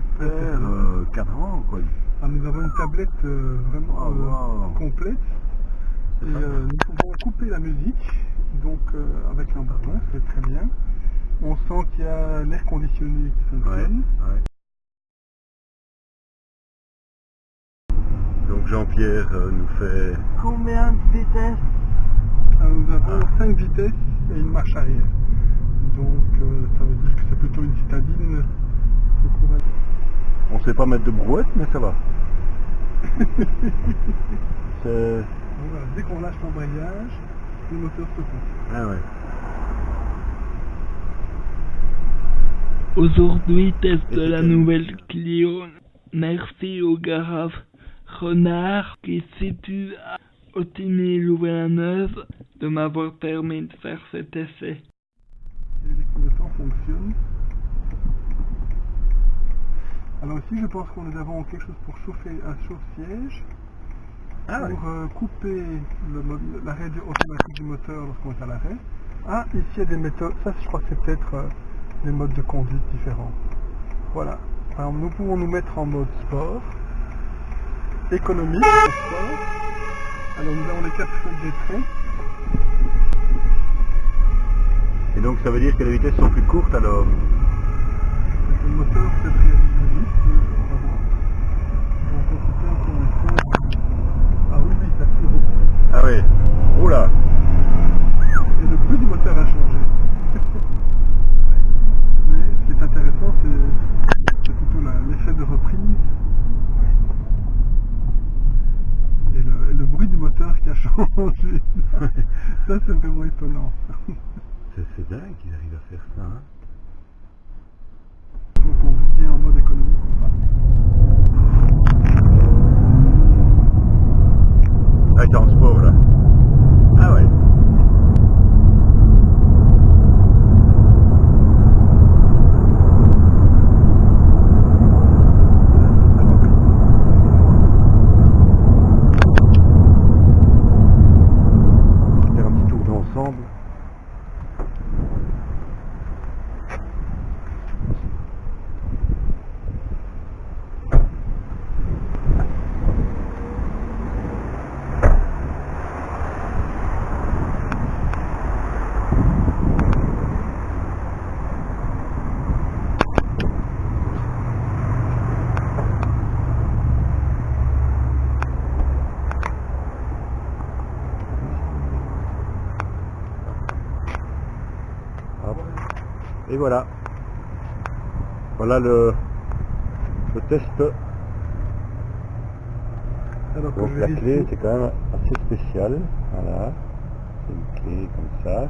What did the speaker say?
super euh, cadran, quoi. Ah, nous avons une tablette euh, vraiment Ah, euh, wow. complète. Et euh, nous pouvons couper la musique, donc euh, avec un bouton, c'est très bien. On sent qu'il y a l'air conditionné qui fonctionne. ouais. Donc Jean-Pierre euh, nous fait combien de vitesses? Ah, nous avons Ah. 5 vitesses et une marche arrière. Donc euh, ça veut dire que c'est plutôt une citadine. Sait pas mettre de brouette, mais ça va. C'est... Donc voilà, dès qu'on lâche l'embrayage, le moteur se coupe. Ah ouais. Aujourd'hui, test de la nouvelle Clio. Merci au garage Renard qui se situe à Otigny-Louvain-la-Neuve de m'avoir permis de faire cet essai. Et les fonctionnent. Alors ici, je pense que nous avons quelque chose pour chauffer un chauffe-siège. Ah pour euh, couper le du- automatique du moteur lorsqu'on est à l'arrêt. Ah, ici il y a des méthodes, ça je crois que c'est peut-être euh, des modes de conduite différents. Voilà. Alors nous pouvons nous mettre en mode sport, économique, sport. Alors nous avons les quatre des traits. Et donc ça veut dire que les vitesses sont plus courtes alors? Moteur peut-être réagit plus vite. on va voir. Donc on se tient pour l'instant. Ah oui, oui, ça tire beaucoup. Ah oui. Oula Et le bruit du moteur a changé. Mais ce qui est intéressant, c'est plutôt l'effet de reprise. Et le, et le bruit du moteur qui a changé. ça, c'est vraiment étonnant. C'est c'est dingue qu'ils arrivent à faire ça. Hein Donc on vit bien en mode économique ou pas. Ah, t'es en sport là. Ah ouais. La reprise. Faire un petit tour d'ensemble. Hop. Et voilà. Voilà le, le test. Alors Donc la clé c'est quand même assez spécial. Voilà. C'est une clé comme ça.